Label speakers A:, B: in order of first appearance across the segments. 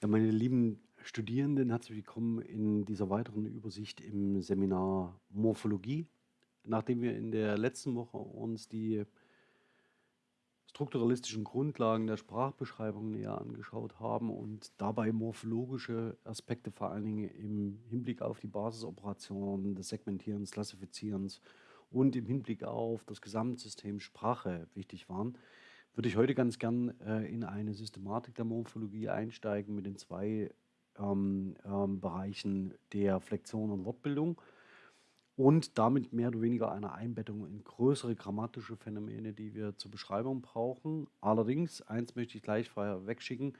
A: Ja, meine lieben Studierenden, herzlich willkommen in dieser weiteren Übersicht im Seminar Morphologie. Nachdem wir in der letzten Woche uns die strukturalistischen Grundlagen der Sprachbeschreibung näher angeschaut haben und dabei morphologische Aspekte vor allen Dingen im Hinblick auf die Basisoperationen des Segmentierens, Klassifizierens und im Hinblick auf das Gesamtsystem Sprache wichtig waren, würde ich heute ganz gern äh, in eine Systematik der Morphologie einsteigen mit den zwei ähm, ähm, Bereichen der Flexion und Wortbildung und damit mehr oder weniger eine Einbettung in größere grammatische Phänomene, die wir zur Beschreibung brauchen. Allerdings, eins möchte ich gleich vorher wegschicken,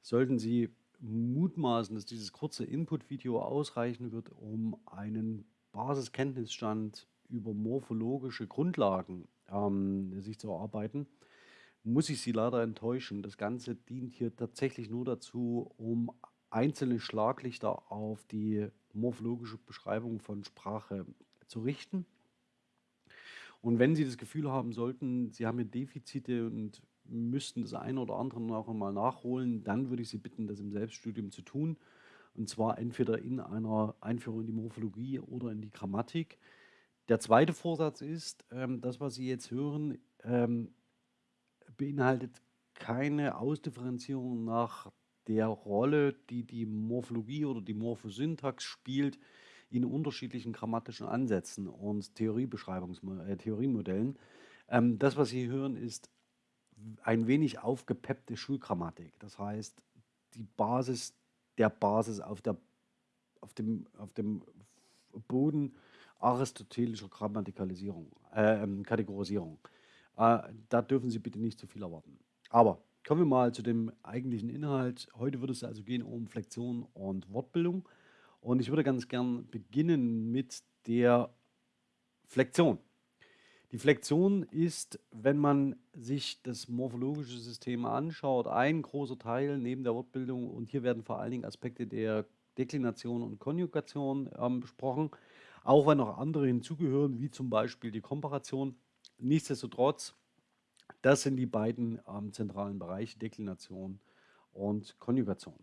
A: sollten Sie mutmaßen, dass dieses kurze Input-Video ausreichen wird, um einen Basiskenntnisstand über morphologische Grundlagen ähm, sich zu erarbeiten, muss ich Sie leider enttäuschen. Das Ganze dient hier tatsächlich nur dazu, um einzelne Schlaglichter auf die morphologische Beschreibung von Sprache zu richten. Und wenn Sie das Gefühl haben sollten, Sie haben hier Defizite und müssten das eine oder andere noch einmal nachholen, dann würde ich Sie bitten, das im Selbststudium zu tun. Und zwar entweder in einer Einführung in die Morphologie oder in die Grammatik. Der zweite Vorsatz ist, ähm, das, was Sie jetzt hören, ähm, beinhaltet keine Ausdifferenzierung nach der Rolle, die die Morphologie oder die Morphosyntax spielt in unterschiedlichen grammatischen Ansätzen und Theoriebeschreibungs äh. Ähm, das, was Sie hören, ist ein wenig aufgepeppte Schulgrammatik. Das heißt, die Basis der Basis auf, der, auf, dem, auf dem Boden aristotelischer Grammatikalisierung, äh, ähm, Kategorisierung. Äh, da dürfen Sie bitte nicht zu viel erwarten. Aber kommen wir mal zu dem eigentlichen Inhalt. Heute wird es also gehen um Flexion und Wortbildung. Und ich würde ganz gern beginnen mit der Flexion. Die Flexion ist, wenn man sich das morphologische System anschaut, ein großer Teil neben der Wortbildung. Und hier werden vor allen Dingen Aspekte der Deklination und Konjugation ähm, besprochen, auch wenn noch andere hinzugehören, wie zum Beispiel die Komparation. Nichtsdestotrotz, das sind die beiden ähm, zentralen Bereiche, Deklination und Konjugation.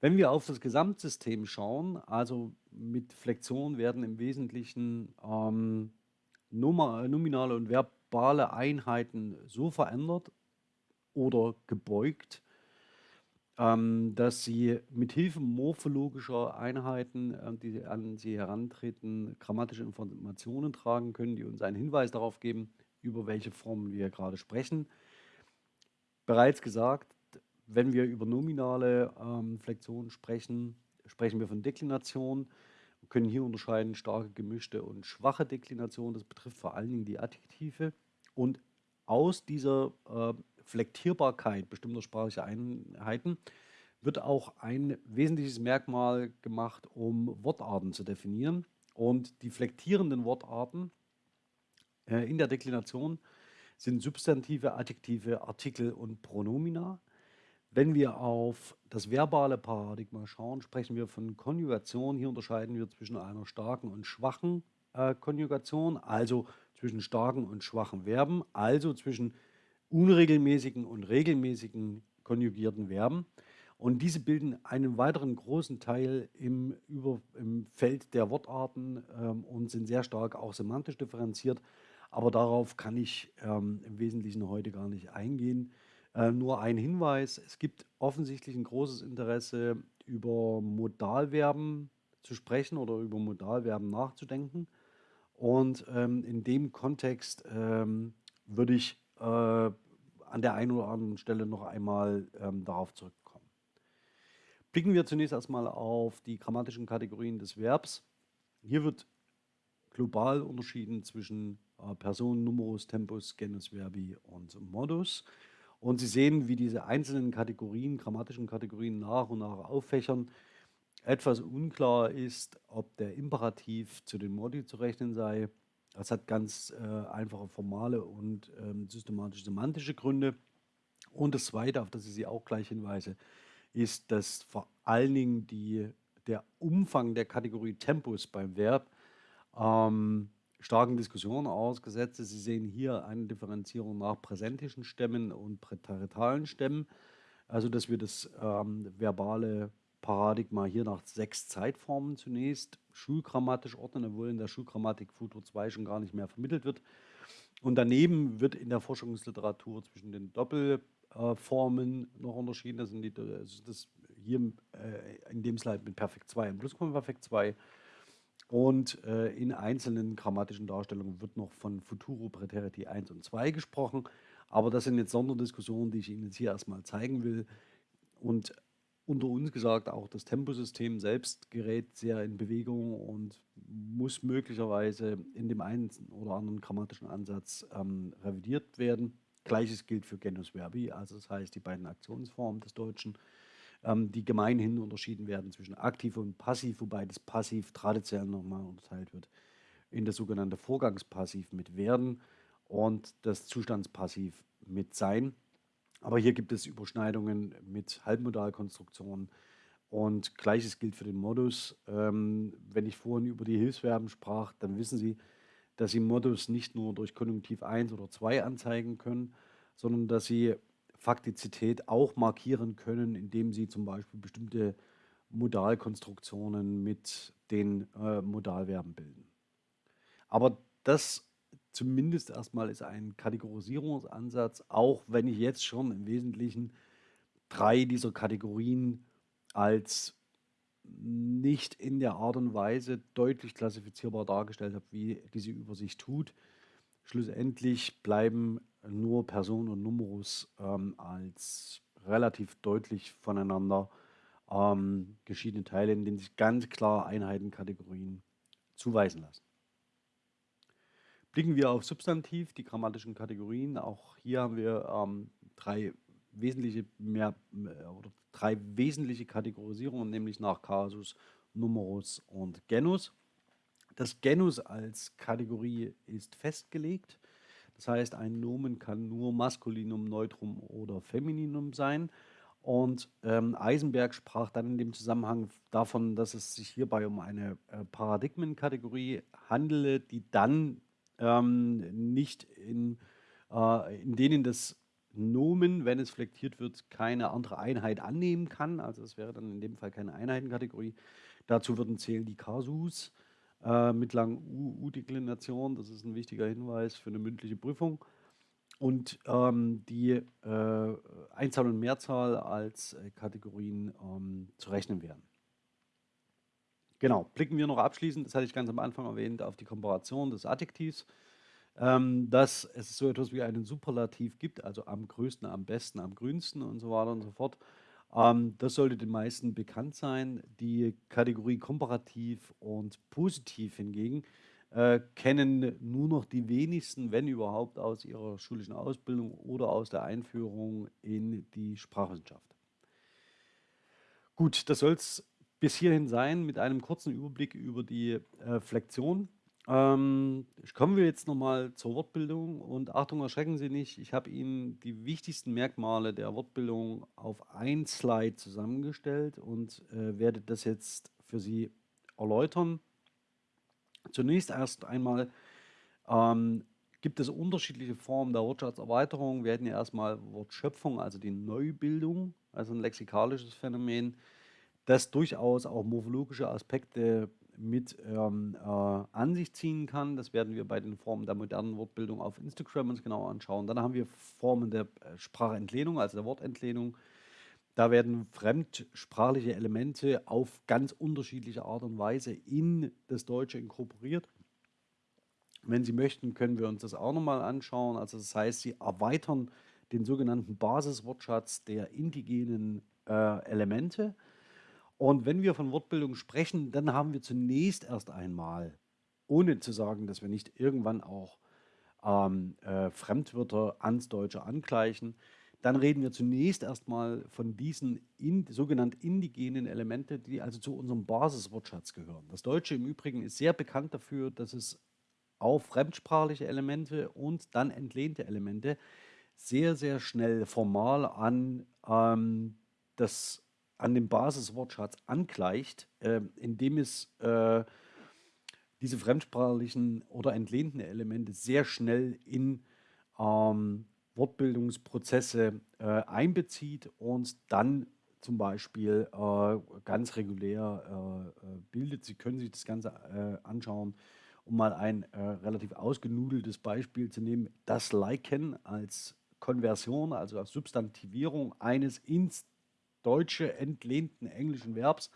A: Wenn wir auf das Gesamtsystem schauen, also mit Flexion werden im Wesentlichen ähm, nominale und verbale Einheiten so verändert oder gebeugt, ähm, dass sie mit Hilfe morphologischer Einheiten, äh, die an sie herantreten, grammatische Informationen tragen können, die uns einen Hinweis darauf geben, über welche Formen wir gerade sprechen. Bereits gesagt, wenn wir über nominale ähm, Flexionen sprechen, sprechen wir von Deklination. Wir können hier unterscheiden starke, gemischte und schwache Deklination. Das betrifft vor allen Dingen die Adjektive. Und aus dieser äh, Flektierbarkeit bestimmter sprachlicher Einheiten wird auch ein wesentliches Merkmal gemacht, um Wortarten zu definieren. Und die flektierenden Wortarten äh, in der Deklination sind Substantive, Adjektive, Artikel und Pronomina. Wenn wir auf das verbale Paradigma schauen, sprechen wir von Konjugation. Hier unterscheiden wir zwischen einer starken und schwachen äh, Konjugation, also zwischen starken und schwachen Verben, also zwischen unregelmäßigen und regelmäßigen konjugierten Verben. Und diese bilden einen weiteren großen Teil im, über, im Feld der Wortarten ähm, und sind sehr stark auch semantisch differenziert. Aber darauf kann ich ähm, im Wesentlichen heute gar nicht eingehen. Äh, nur ein Hinweis, es gibt offensichtlich ein großes Interesse, über Modalverben zu sprechen oder über Modalverben nachzudenken. Und ähm, in dem Kontext ähm, würde ich äh, an der einen oder anderen Stelle noch einmal ähm, darauf zurückkommen. Blicken wir zunächst erstmal auf die grammatischen Kategorien des Verbs. Hier wird global unterschieden zwischen äh, Person, Numerus, Tempus, Genus, Verbi und Modus. Und Sie sehen, wie diese einzelnen Kategorien, grammatischen Kategorien nach und nach auffächern. Etwas unklar ist, ob der Imperativ zu den Modi zu rechnen sei das hat ganz äh, einfache formale und ähm, systematisch-semantische Gründe. Und das Zweite, auf das ich Sie auch gleich hinweise, ist, dass vor allen Dingen die, der Umfang der Kategorie Tempus beim Verb ähm, starken Diskussionen ausgesetzt ist. Sie sehen hier eine Differenzierung nach präsentischen Stämmen und präteritalen Stämmen. Also, dass wir das ähm, verbale Paradigma hier nach sechs Zeitformen zunächst schulgrammatisch ordnen, obwohl in der Schulgrammatik Futur 2 schon gar nicht mehr vermittelt wird. Und daneben wird in der Forschungsliteratur zwischen den Doppelformen noch unterschieden. Das sind die, also das hier äh, in dem Slide mit Perfekt 2 und Plusquamperfekt 2. Und äh, in einzelnen grammatischen Darstellungen wird noch von Futuro Präteriti 1 und 2 gesprochen. Aber das sind jetzt Sonderdiskussionen, die ich Ihnen jetzt hier erstmal zeigen will. Und unter uns gesagt, auch das Temposystem selbst gerät sehr in Bewegung und muss möglicherweise in dem einen oder anderen grammatischen Ansatz ähm, revidiert werden. Gleiches gilt für Genus Verbi, also das heißt die beiden Aktionsformen des Deutschen, ähm, die gemeinhin unterschieden werden zwischen aktiv und passiv, wobei das Passiv traditionell nochmal unterteilt wird in das sogenannte Vorgangspassiv mit werden und das Zustandspassiv mit sein. Aber hier gibt es Überschneidungen mit Halbmodalkonstruktionen. Und gleiches gilt für den Modus. Ähm, wenn ich vorhin über die Hilfsverben sprach, dann wissen Sie, dass Sie Modus nicht nur durch Konjunktiv 1 oder 2 anzeigen können, sondern dass Sie Faktizität auch markieren können, indem Sie zum Beispiel bestimmte Modalkonstruktionen mit den äh, Modalverben bilden. Aber das zumindest erstmal ist ein Kategorisierungsansatz, auch wenn ich jetzt schon im Wesentlichen drei dieser Kategorien als nicht in der Art und Weise deutlich klassifizierbar dargestellt habe, wie diese Übersicht tut. Schlussendlich bleiben nur Person und Numerus ähm, als relativ deutlich voneinander ähm, geschiedene Teile, in denen sich ganz klar Einheitenkategorien zuweisen lassen. Blicken wir auf Substantiv, die grammatischen Kategorien. Auch hier haben wir ähm, drei wesentliche mehr äh, oder drei wesentliche Kategorisierungen, nämlich nach Kasus, Numerus und Genus. Das Genus als Kategorie ist festgelegt. Das heißt, ein Nomen kann nur Maskulinum, Neutrum oder Femininum sein. Und ähm, Eisenberg sprach dann in dem Zusammenhang davon, dass es sich hierbei um eine äh, Paradigmenkategorie handele, die dann ähm, nicht in, äh, in denen das Nomen, wenn es flektiert wird, keine andere Einheit annehmen kann. Also es wäre dann in dem Fall keine Einheitenkategorie. Dazu würden zählen die Kasus äh, mit langen U-Deklination. Das ist ein wichtiger Hinweis für eine mündliche Prüfung. Und ähm, die äh, Einzahl und Mehrzahl als äh, Kategorien ähm, zu rechnen wären. Genau, blicken wir noch abschließend, das hatte ich ganz am Anfang erwähnt, auf die Komparation des Adjektivs, ähm, dass es so etwas wie einen Superlativ gibt, also am größten, am besten, am grünsten und so weiter und so fort. Ähm, das sollte den meisten bekannt sein. Die Kategorie komparativ und positiv hingegen äh, kennen nur noch die wenigsten, wenn überhaupt, aus ihrer schulischen Ausbildung oder aus der Einführung in die Sprachwissenschaft. Gut, das soll es bis hierhin sein mit einem kurzen Überblick über die äh, Flexion. Ähm, kommen wir jetzt nochmal zur Wortbildung und Achtung, erschrecken Sie nicht, ich habe Ihnen die wichtigsten Merkmale der Wortbildung auf ein Slide zusammengestellt und äh, werde das jetzt für Sie erläutern. Zunächst erst einmal ähm, gibt es unterschiedliche Formen der Wortschatzerweiterung. Wir hätten ja erstmal Wortschöpfung, also die Neubildung, also ein lexikalisches Phänomen das durchaus auch morphologische Aspekte mit ähm, äh, an sich ziehen kann. Das werden wir bei den Formen der modernen Wortbildung auf Instagram uns genauer anschauen. Dann haben wir Formen der äh, Sprachentlehnung, also der Wortentlehnung. Da werden fremdsprachliche Elemente auf ganz unterschiedliche Art und Weise in das Deutsche inkorporiert. Wenn Sie möchten, können wir uns das auch nochmal anschauen. Also das heißt, Sie erweitern den sogenannten Basiswortschatz der indigenen äh, Elemente und wenn wir von Wortbildung sprechen, dann haben wir zunächst erst einmal, ohne zu sagen, dass wir nicht irgendwann auch ähm, äh, Fremdwörter ans Deutsche angleichen, dann reden wir zunächst erstmal von diesen in, sogenannt indigenen Elemente, die also zu unserem Basiswortschatz gehören. Das Deutsche im Übrigen ist sehr bekannt dafür, dass es auf fremdsprachliche Elemente und dann entlehnte Elemente sehr, sehr schnell formal an ähm, das an dem Basiswortschatz angleicht, äh, indem es äh, diese fremdsprachlichen oder entlehnten Elemente sehr schnell in ähm, Wortbildungsprozesse äh, einbezieht und dann zum Beispiel äh, ganz regulär äh, äh, bildet. Sie können sich das Ganze anschauen, um mal ein relativ ausgenudeltes Beispiel zu nehmen. Das Liken als Konversion, also als Substantivierung eines ins Deutsche entlehnten englischen Verbs.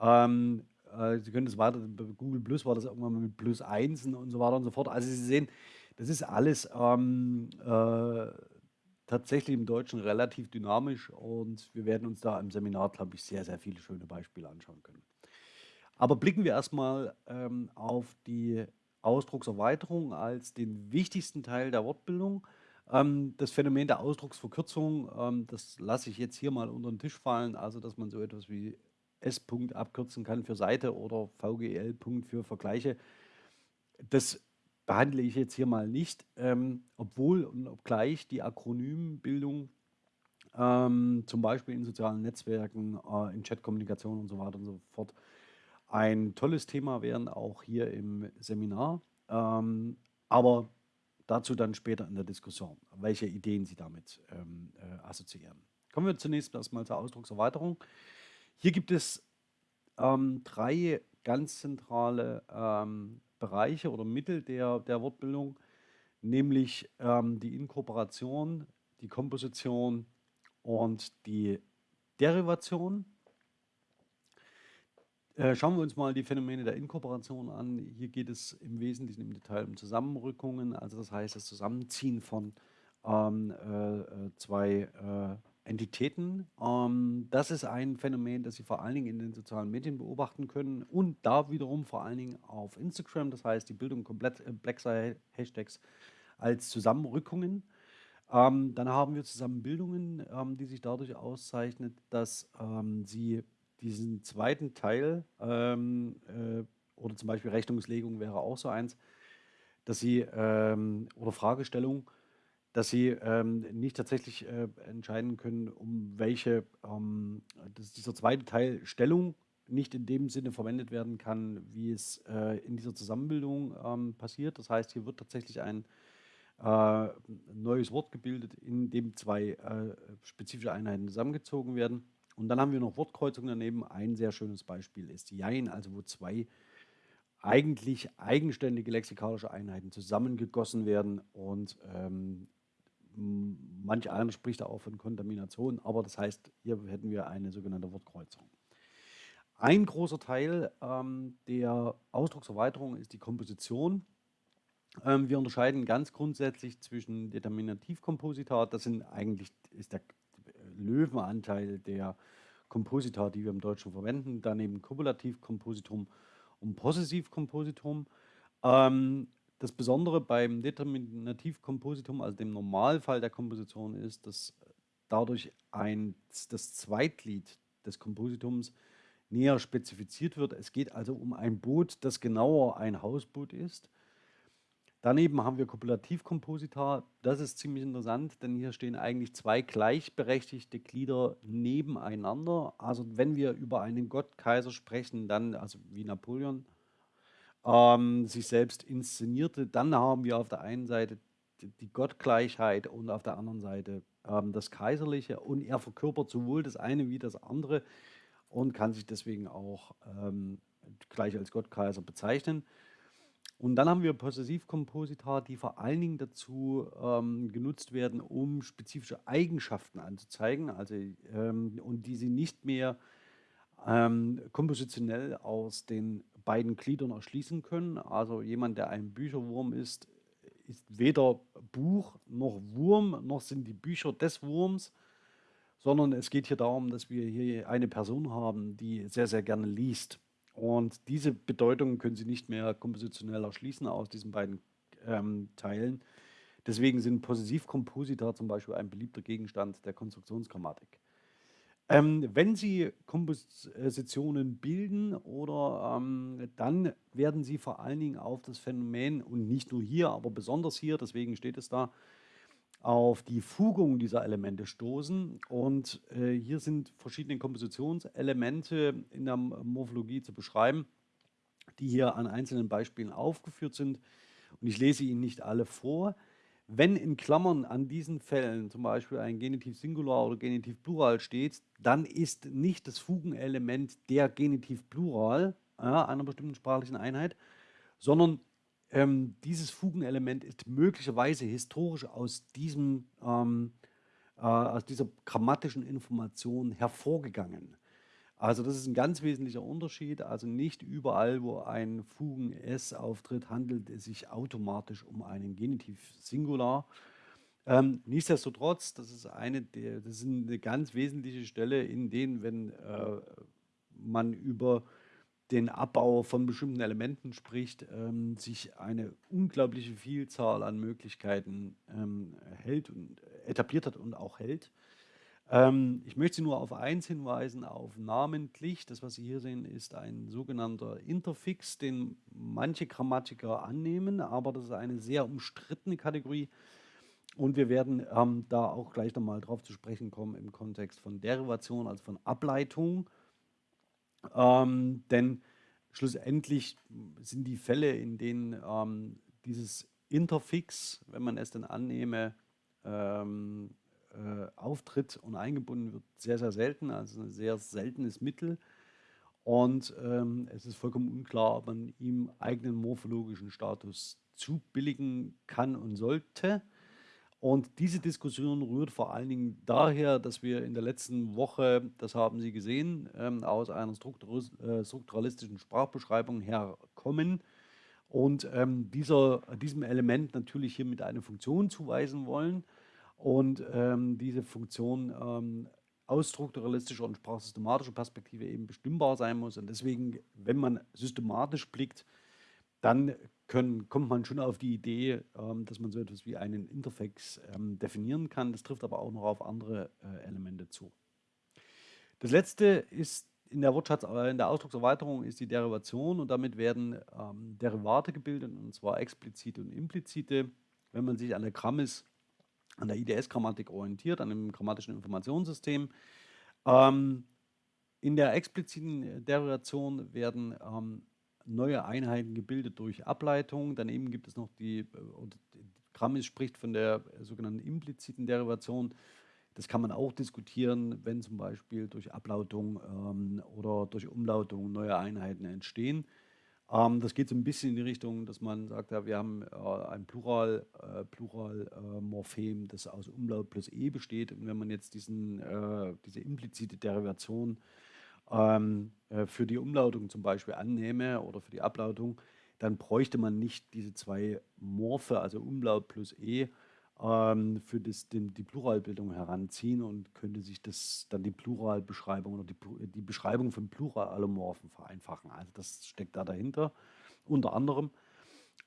A: Ähm, äh, Sie können das weiter, Google Plus war das irgendwann mal mit Plus Einsen und so weiter und so fort. Also Sie sehen, das ist alles ähm, äh, tatsächlich im Deutschen relativ dynamisch und wir werden uns da im Seminar, glaube ich, sehr, sehr viele schöne Beispiele anschauen können. Aber blicken wir erstmal ähm, auf die Ausdruckserweiterung als den wichtigsten Teil der Wortbildung. Ähm, das Phänomen der Ausdrucksverkürzung, ähm, das lasse ich jetzt hier mal unter den Tisch fallen, also dass man so etwas wie S-Punkt abkürzen kann für Seite oder VGL-Punkt für Vergleiche. Das behandle ich jetzt hier mal nicht, ähm, obwohl und obgleich die Akronymbildung ähm, zum Beispiel in sozialen Netzwerken, äh, in Chatkommunikation und so weiter und so fort ein tolles Thema wären, auch hier im Seminar. Ähm, aber dazu dann später in der Diskussion, welche Ideen Sie damit ähm, äh, assoziieren. Kommen wir zunächst erstmal zur Ausdruckserweiterung. Hier gibt es ähm, drei ganz zentrale ähm, Bereiche oder Mittel der, der Wortbildung, nämlich ähm, die Inkorporation, die Komposition und die Derivation. Äh, schauen wir uns mal die Phänomene der Inkorporation an. Hier geht es im Wesentlichen im Detail um Zusammenrückungen, also das heißt das Zusammenziehen von ähm, äh, äh zwei äh, Entitäten. Ähm, das ist ein Phänomen, das Sie vor allen Dingen in den sozialen Medien beobachten können und da wiederum vor allen Dingen auf Instagram, das heißt die Bildung komplett äh, Blackside-Hashtags als Zusammenrückungen. Ähm, dann haben wir Zusammenbildungen, ähm, die sich dadurch auszeichnet, dass ähm, sie diesen zweiten Teil ähm, äh, oder zum Beispiel Rechnungslegung wäre auch so eins, dass sie ähm, oder Fragestellung, dass sie ähm, nicht tatsächlich äh, entscheiden können, um welche, ähm, dass dieser zweite Teil Stellung nicht in dem Sinne verwendet werden kann, wie es äh, in dieser Zusammenbildung ähm, passiert. Das heißt, hier wird tatsächlich ein äh, neues Wort gebildet, in dem zwei äh, spezifische Einheiten zusammengezogen werden. Und dann haben wir noch Wortkreuzungen daneben. Ein sehr schönes Beispiel ist Jein, also wo zwei eigentlich eigenständige lexikalische Einheiten zusammengegossen werden und ähm, Manch einer spricht auch von Kontamination, aber das heißt, hier hätten wir eine sogenannte Wortkreuzung. Ein großer Teil ähm, der Ausdruckserweiterung ist die Komposition. Ähm, wir unterscheiden ganz grundsätzlich zwischen Determinativkompositat, das sind eigentlich ist der Löwenanteil der Komposita, die wir im Deutschen verwenden, daneben Kopulativkompositum und Possessivkompositum. Ähm, das Besondere beim Determinativkompositum, also dem Normalfall der Komposition, ist, dass dadurch ein, das Zweitglied des Kompositums näher spezifiziert wird. Es geht also um ein Boot, das genauer ein Hausboot ist. Daneben haben wir Kopulativkomposita. Das ist ziemlich interessant, denn hier stehen eigentlich zwei gleichberechtigte Glieder nebeneinander. Also wenn wir über einen Gottkaiser sprechen, dann, also wie Napoleon, ähm, sich selbst inszenierte. Dann haben wir auf der einen Seite die Gottgleichheit und auf der anderen Seite ähm, das Kaiserliche und er verkörpert sowohl das eine wie das andere und kann sich deswegen auch ähm, gleich als Gottkaiser bezeichnen. Und dann haben wir Possessivkomposita, die vor allen Dingen dazu ähm, genutzt werden, um spezifische Eigenschaften anzuzeigen, also ähm, und die sie nicht mehr ähm, kompositionell aus den beiden Gliedern erschließen können. Also jemand, der ein Bücherwurm ist, ist weder Buch noch Wurm, noch sind die Bücher des Wurms, sondern es geht hier darum, dass wir hier eine Person haben, die sehr, sehr gerne liest. Und diese Bedeutung können Sie nicht mehr kompositionell erschließen aus diesen beiden ähm, Teilen. Deswegen sind Possessivkomposita zum Beispiel ein beliebter Gegenstand der Konstruktionsgrammatik. Ähm, wenn Sie Kompositionen bilden oder ähm, dann werden Sie vor allen Dingen auf das Phänomen und nicht nur hier, aber besonders hier, deswegen steht es da, auf die Fugung dieser Elemente stoßen. Und äh, hier sind verschiedene Kompositionselemente in der Morphologie zu beschreiben, die hier an einzelnen Beispielen aufgeführt sind. Und ich lese Ihnen nicht alle vor. Wenn in Klammern an diesen Fällen zum Beispiel ein Genitiv Singular oder Genitiv Plural steht, dann ist nicht das Fugenelement der Genitiv Plural ja, einer bestimmten sprachlichen Einheit, sondern ähm, dieses Fugenelement ist möglicherweise historisch aus, diesem, ähm, äh, aus dieser grammatischen Information hervorgegangen. Also das ist ein ganz wesentlicher Unterschied. Also nicht überall, wo ein Fugen-S auftritt, handelt es sich automatisch um einen Genitiv Singular. Ähm, nichtsdestotrotz, das ist, eine der, das ist eine ganz wesentliche Stelle, in denen, wenn äh, man über den Abbau von bestimmten Elementen spricht, ähm, sich eine unglaubliche Vielzahl an Möglichkeiten ähm, hält und etabliert hat und auch hält. Ähm, ich möchte Sie nur auf eins hinweisen, auf namentlich. Das, was Sie hier sehen, ist ein sogenannter Interfix, den manche Grammatiker annehmen, aber das ist eine sehr umstrittene Kategorie. Und wir werden ähm, da auch gleich nochmal drauf zu sprechen kommen im Kontext von Derivation, also von Ableitung. Ähm, denn schlussendlich sind die Fälle, in denen ähm, dieses Interfix, wenn man es denn annehme, ähm, äh, auftritt und eingebunden wird, sehr, sehr selten, also ein sehr seltenes Mittel. Und ähm, es ist vollkommen unklar, ob man ihm eigenen morphologischen Status zubilligen kann und sollte. Und diese Diskussion rührt vor allen Dingen daher, dass wir in der letzten Woche, das haben Sie gesehen, ähm, aus einer äh, strukturalistischen Sprachbeschreibung herkommen und ähm, dieser, diesem Element natürlich hier mit einer Funktion zuweisen wollen und ähm, diese Funktion aus strukturalistischer und sprachsystematischer Perspektive eben bestimmbar sein muss. Und deswegen, wenn man systematisch blickt, dann können, kommt man schon auf die Idee, ähm, dass man so etwas wie einen Interfax ähm, definieren kann. Das trifft aber auch noch auf andere äh, Elemente zu. Das letzte ist in der Wortschatz, äh, in der Ausdruckserweiterung ist die Derivation und damit werden ähm, Derivate gebildet, und zwar explizite und implizite. Wenn man sich an der Grammis an der IDS-Grammatik orientiert, an dem grammatischen Informationssystem. Ähm, in der expliziten Derivation werden ähm, neue Einheiten gebildet durch Ableitung. Daneben gibt es noch die, und Grammis spricht von der sogenannten impliziten Derivation. Das kann man auch diskutieren, wenn zum Beispiel durch Ablautung ähm, oder durch Umlautung neue Einheiten entstehen. Ähm, das geht so ein bisschen in die Richtung, dass man sagt, ja, wir haben äh, ein Plural, äh, Pluralmorphem, äh, das aus Umlaut plus E besteht. Und wenn man jetzt diesen, äh, diese implizite Derivation ähm, äh, für die Umlautung zum Beispiel annehme oder für die Ablautung, dann bräuchte man nicht diese zwei Morphe, also Umlaut plus E, ähm, für das, den, die Pluralbildung heranziehen und könnte sich das dann die Pluralbeschreibung oder die, die Beschreibung von Pluralomorphen vereinfachen. Also das steckt da dahinter, unter anderem.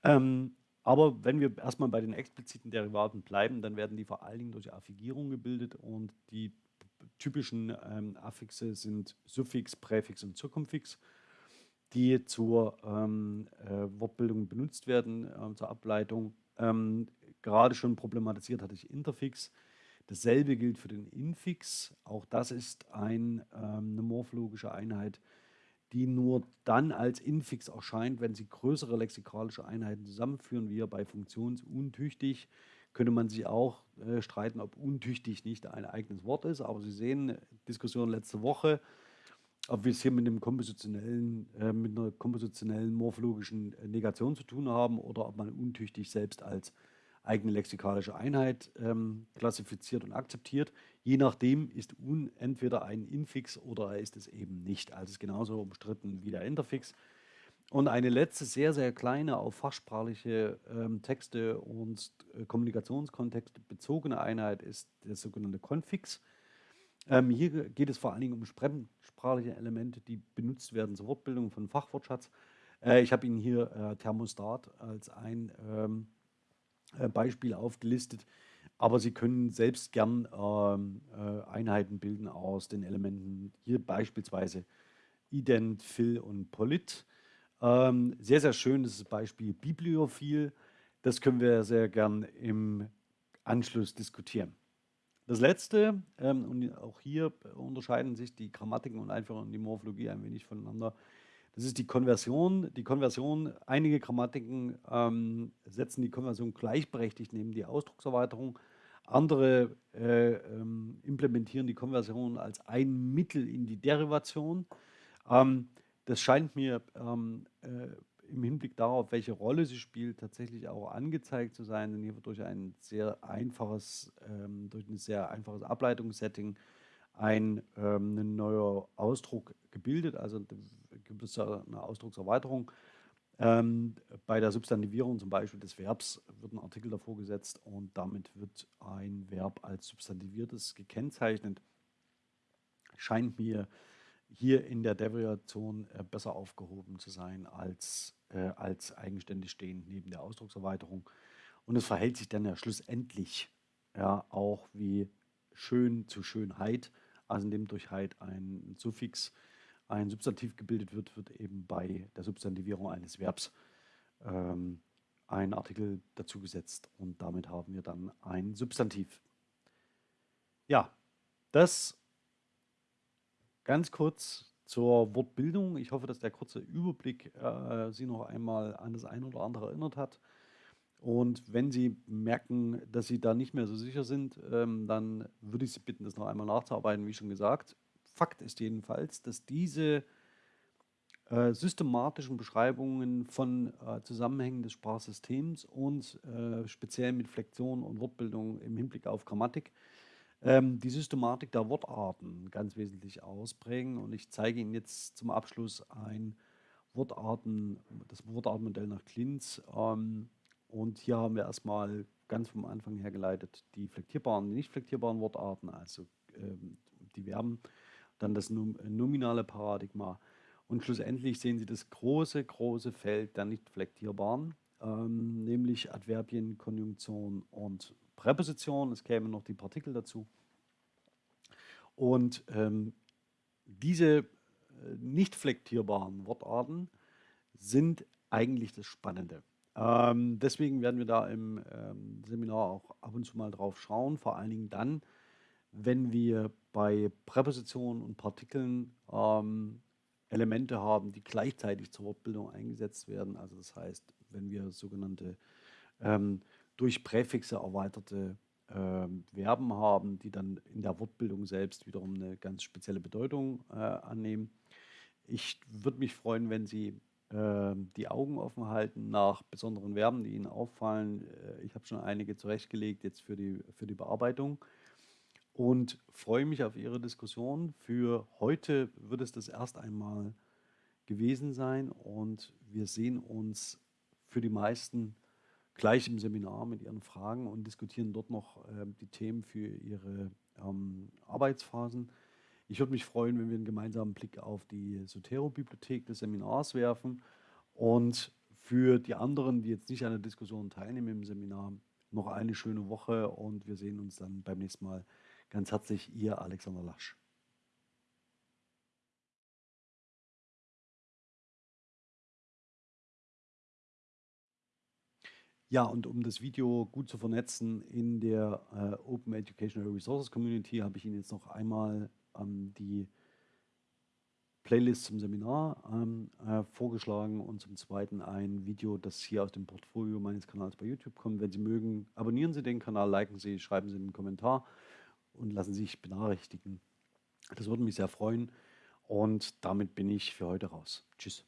A: Ähm, aber wenn wir erstmal bei den expliziten Derivaten bleiben, dann werden die vor allen Dingen durch Affigierung gebildet und die typischen ähm, Affixe sind Suffix, Präfix und Zirkumfix, die zur ähm, äh, Wortbildung benutzt werden, äh, zur Ableitung. Ähm, gerade schon problematisiert hatte ich Interfix. Dasselbe gilt für den Infix. Auch das ist ein, ähm, eine morphologische Einheit, die nur dann als Infix erscheint, wenn sie größere lexikalische Einheiten zusammenführen, wie bei funktionsuntüchtig. Könnte man sich auch äh, streiten, ob untüchtig nicht ein eigenes Wort ist. Aber Sie sehen, Diskussion letzte Woche, ob wir es hier mit, einem kompositionellen, äh, mit einer kompositionellen morphologischen Negation zu tun haben oder ob man untüchtig selbst als eigene lexikalische Einheit ähm, klassifiziert und akzeptiert. Je nachdem ist un entweder ein Infix oder er ist es eben nicht. Also ist genauso umstritten wie der Interfix. Und eine letzte, sehr, sehr kleine, auf fachsprachliche ähm, Texte und äh, Kommunikationskontexte bezogene Einheit ist der sogenannte Konfix. Ähm, hier geht es vor allen Dingen um fremdsprachliche Elemente, die benutzt werden zur Wortbildung von Fachwortschatz. Äh, ich habe Ihnen hier äh, Thermostat als ein ähm, äh, Beispiel aufgelistet. Aber Sie können selbst gern ähm, äh, Einheiten bilden aus den Elementen, hier beispielsweise ident, phil und polit. Ähm, sehr, sehr schön ist das Beispiel bibliophil. Das können wir sehr gern im Anschluss diskutieren. Das letzte, ähm, und auch hier unterscheiden sich die Grammatiken und Einführung und die Morphologie ein wenig voneinander, Das ist die Konversion. Die Konversion, einige Grammatiken ähm, setzen die Konversion gleichberechtigt neben die Ausdruckserweiterung. Andere äh, ähm, implementieren die Konversion als ein Mittel in die Derivation. Ähm, das scheint mir ähm, äh, im Hinblick darauf, welche Rolle sie spielt, tatsächlich auch angezeigt zu sein. Denn hier wird durch ein sehr einfaches, ähm, durch ein sehr einfaches Ableitungssetting ein, ähm, ein neuer Ausdruck gebildet. Also gibt es eine Ausdruckserweiterung. Ähm, bei der Substantivierung zum Beispiel des Verbs wird ein Artikel davor gesetzt und damit wird ein Verb als substantiviertes gekennzeichnet. Scheint mir hier in der Derivation äh, besser aufgehoben zu sein als, äh, als eigenständig stehend neben der Ausdruckserweiterung. Und es verhält sich dann ja schlussendlich ja auch wie schön zu Schönheit, also indem durch Heit ein Suffix ein Substantiv gebildet wird, wird eben bei der Substantivierung eines Verbs ähm, ein Artikel dazugesetzt und damit haben wir dann ein Substantiv. Ja, das ganz kurz zur Wortbildung. Ich hoffe, dass der kurze Überblick äh, Sie noch einmal an das eine oder andere erinnert hat. Und wenn Sie merken, dass Sie da nicht mehr so sicher sind, ähm, dann würde ich Sie bitten, das noch einmal nachzuarbeiten, wie schon gesagt. Fakt ist jedenfalls, dass diese äh, systematischen Beschreibungen von äh, Zusammenhängen des Sprachsystems und äh, speziell mit Flexion und Wortbildung im Hinblick auf Grammatik ähm, die Systematik der Wortarten ganz wesentlich ausprägen. Und ich zeige Ihnen jetzt zum Abschluss ein Wortarten, das Wortartenmodell nach Klinz. Ähm, und hier haben wir erstmal ganz vom Anfang her geleitet die flektierbaren, die nicht flektierbaren Wortarten, also ähm, die Verben dann das nominale Paradigma. Und schlussendlich sehen Sie das große, große Feld der nicht flektierbaren, ähm, nämlich Adverbien, Konjunktion und Präposition. Es kämen noch die Partikel dazu. Und ähm, diese äh, nicht flektierbaren Wortarten sind eigentlich das Spannende. Ähm, deswegen werden wir da im ähm, Seminar auch ab und zu mal drauf schauen, vor allen Dingen dann, wenn wir bei Präpositionen und Partikeln ähm, Elemente haben, die gleichzeitig zur Wortbildung eingesetzt werden. Also das heißt, wenn wir sogenannte ähm, durch Präfixe erweiterte ähm, Verben haben, die dann in der Wortbildung selbst wiederum eine ganz spezielle Bedeutung äh, annehmen. Ich würde mich freuen, wenn Sie äh, die Augen offen halten nach besonderen Verben, die Ihnen auffallen. Äh, ich habe schon einige zurechtgelegt jetzt für die, für die Bearbeitung und freue mich auf Ihre Diskussion. Für heute wird es das erst einmal gewesen sein und wir sehen uns für die meisten gleich im Seminar mit Ihren Fragen und diskutieren dort noch äh, die Themen für Ihre ähm, Arbeitsphasen. Ich würde mich freuen, wenn wir einen gemeinsamen Blick auf die Sotero-Bibliothek des Seminars werfen und für die anderen, die jetzt nicht an der Diskussion teilnehmen im Seminar, noch eine schöne Woche und wir sehen uns dann beim nächsten Mal Ganz herzlich, Ihr Alexander Lasch. Ja, und um das Video gut zu vernetzen in der äh, Open Educational Resources Community, habe ich Ihnen jetzt noch einmal ähm, die Playlist zum Seminar ähm, äh, vorgeschlagen und zum Zweiten ein Video, das hier aus dem Portfolio meines Kanals bei YouTube kommt. Wenn Sie mögen, abonnieren Sie den Kanal, liken Sie, schreiben Sie einen Kommentar und lassen sich benachrichtigen. Das würde mich sehr freuen. Und damit bin ich für heute raus. Tschüss.